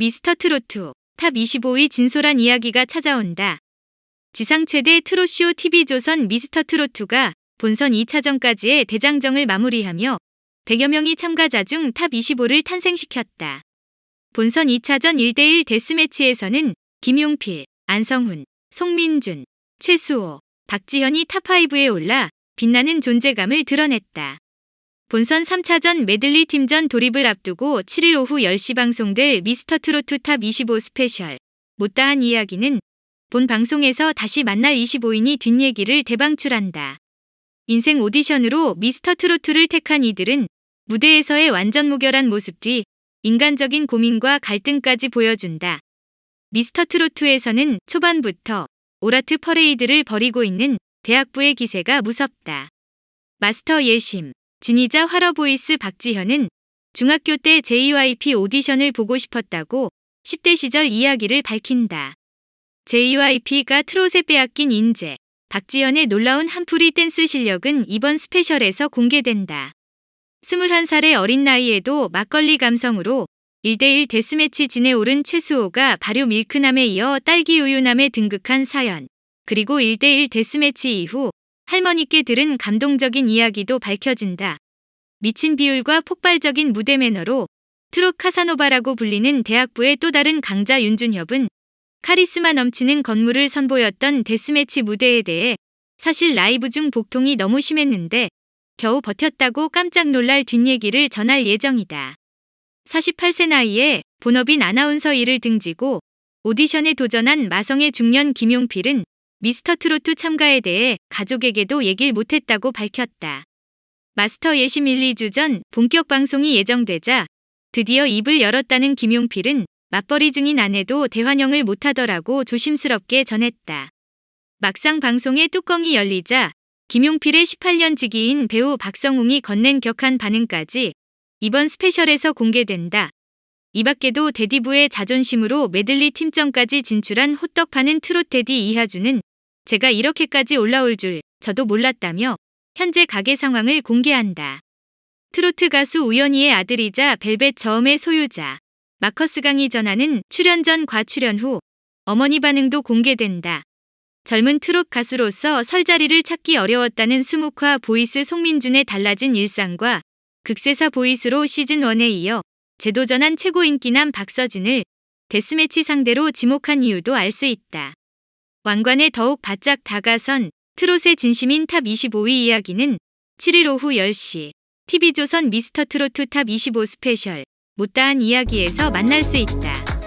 미스터 트로트 top 25의 진솔한 이야기가 찾아온다. 지상 최대 트롯쇼 TV조선 미스터 트로트가 본선 2차전까지의 대장정을 마무리하며 100여 명의 참가자 중 top 25를 탄생시켰다. 본선 2차전 1대1 deathmatch에서는 김용필, 안성훈, 송민준, 최수호, 박지현이 top5에 올라 빛나는 존재감을 드러냈다. 본선 3차전 메들리 팀전 돌입을 앞두고 7일 오후 10시 방송될 미스터 트로트 top 25 special 못다한 이야기는 본 방송에서 다시 만날 25인의 뒷얘기를 대방출한다. 인생 오디션으로 미스터 트로트를 택한 이들은 무대에서의 완전 무결한 모습 뒤 인간적인 고민과 갈등까지 보여준다. 미스터 트로트에서는 초반부터 all heart 퍼레이드를 벌이고 있는 대학부의 기세가 무섭다. 마스터 예심, 진이자 활어 voice 박지현은 중학교 때 JYP 오디션을 보고 싶었다고 10대 시절 이야기를 밝힌다. JYP가 트롯에 빼앗긴 인재, 박지현의 놀라운 한풀이 댄스 실력은 이번 special에서 공개된다. 21살의 어린 나이에도 막걸리 감성으로 1대1 데스매치 진에 오른 최수호가 발효 milk남에 이어 딸기 우유남에 등극한 사연, 그리고 1대1 데스매치 이후 할머니께 들은 감동적인 이야기도 밝혀진다. 미친 비율과 폭발적인 무대 매너로 트롯 카사노바라고 불리는 대학부의 또 다른 강자 윤준협은 카리스마 넘치는 검무를 선보였던 데스매치 무대에 대해 사실 라이브 중 복통이 너무 심했는데 겨우 버텼다고 깜짝 놀랄 뒷얘기를 전할 예정이다. 48세 나이에 본업인 아나운서 일을 등지고 오디션에 도전한 마성의 중년 김용필은 미스터 트로트 참가에 대해 가족에게도 얘길 못했다고 밝혔다. 마스터 예심 1, 2주 전 본격 방송이 예정되자 드디어 입을 열었다는 김용필은 맞벌이 중인 아내도 대환영을 못하더라고 조심스럽게 전했다. 막상 방송의 뚜껑이 열리자 김용필의 18년 지기인 배우 박성웅이 건넨 격한 반응까지 이번 special에서 공개된다. 이 밖에도 daddy부의 자존심으로 메들리 팀전까지 진출한 호떡 파는 트롯 daddy 이하주는 제가 이렇게까지 올라올 줄 저도 몰랐다며 현재 가게 상황을 공개한다. 트로트 가수 우연이의 아들이자 벨벳 저음의 소유자 마커스 강이 전하는 출연 전과 출연 후 어머니 반응도 공개된다. 젊은 트롯 가수로서 설 자리를 찾기 어려웠다는 수묵화 voice 송민준의 달라진 일상과 극세사 voice로 시즌1에 이어 재도전한 최고 인기남 박서진을 데스매치 상대로 지목한 이유도 알 수 있다. 왕관에 더욱 바짝 다가선 트롯에 진심인 top 25의 이야기는 7일 오후 10시 TV조선 미스터 트로트 top 25 special 못다한 이야기에서 만날 수 있다.